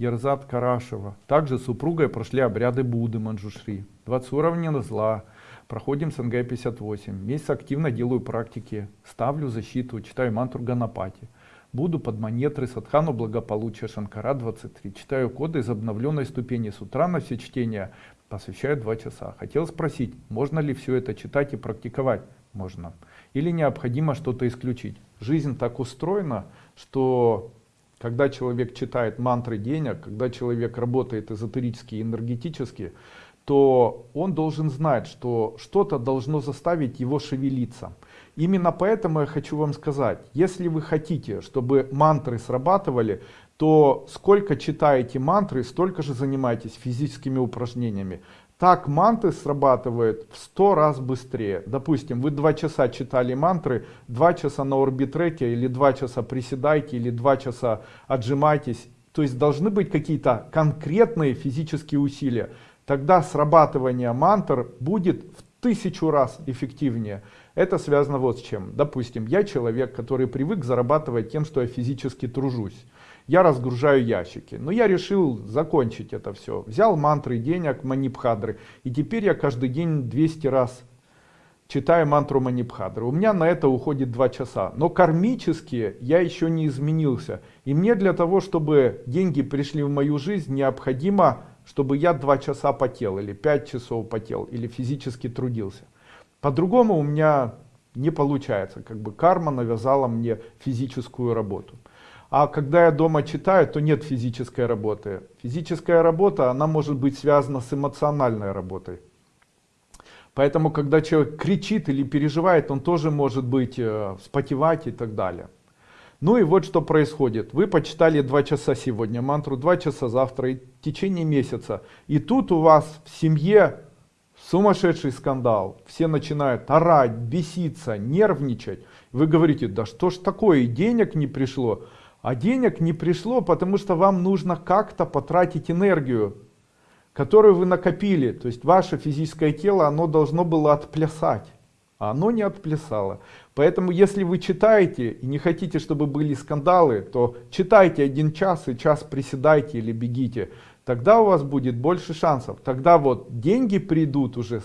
Ерзат Карашева. Также с супругой прошли обряды Будды Манджушри. 20 уровней зла. Проходим СНГ 58. Месяц активно делаю практики. Ставлю защиту, читаю мантру Ганапати. Буду под монетры Садхану благополучия Шанкара 23. Читаю коды из обновленной ступени. С утра на все чтения посвящаю 2 часа. Хотел спросить, можно ли все это читать и практиковать? Можно. Или необходимо что-то исключить? Жизнь так устроена, что когда человек читает мантры денег, когда человек работает эзотерически и энергетически, то он должен знать, что что-то должно заставить его шевелиться. Именно поэтому я хочу вам сказать, если вы хотите, чтобы мантры срабатывали, то сколько читаете мантры, столько же занимайтесь физическими упражнениями. Так мантры срабатывают в 100 раз быстрее. Допустим, вы 2 часа читали мантры, 2 часа на орбитрете, или 2 часа приседайте, или 2 часа отжимайтесь. То есть должны быть какие-то конкретные физические усилия. Тогда срабатывание мантр будет в тысячу раз эффективнее. Это связано вот с чем. Допустим, я человек, который привык зарабатывать тем, что я физически тружусь. Я разгружаю ящики. Но я решил закончить это все. Взял мантры денег, манипхадры. И теперь я каждый день 200 раз читаю мантру манипхадры. У меня на это уходит 2 часа. Но кармически я еще не изменился. И мне для того, чтобы деньги пришли в мою жизнь, необходимо, чтобы я 2 часа потел, или 5 часов потел, или физически трудился. По-другому у меня не получается. Как бы карма навязала мне физическую работу. А когда я дома читаю, то нет физической работы. Физическая работа, она может быть связана с эмоциональной работой. Поэтому, когда человек кричит или переживает, он тоже может быть э, вспотевать и так далее. Ну и вот что происходит. Вы почитали два часа сегодня мантру, два часа завтра и в течение месяца. И тут у вас в семье сумасшедший скандал. Все начинают орать, беситься, нервничать. Вы говорите, да что ж такое, денег не пришло. А денег не пришло, потому что вам нужно как-то потратить энергию, которую вы накопили. То есть ваше физическое тело, оно должно было отплясать. А оно не отплясало. Поэтому если вы читаете и не хотите, чтобы были скандалы, то читайте один час и час приседайте или бегите. Тогда у вас будет больше шансов. Тогда вот деньги придут уже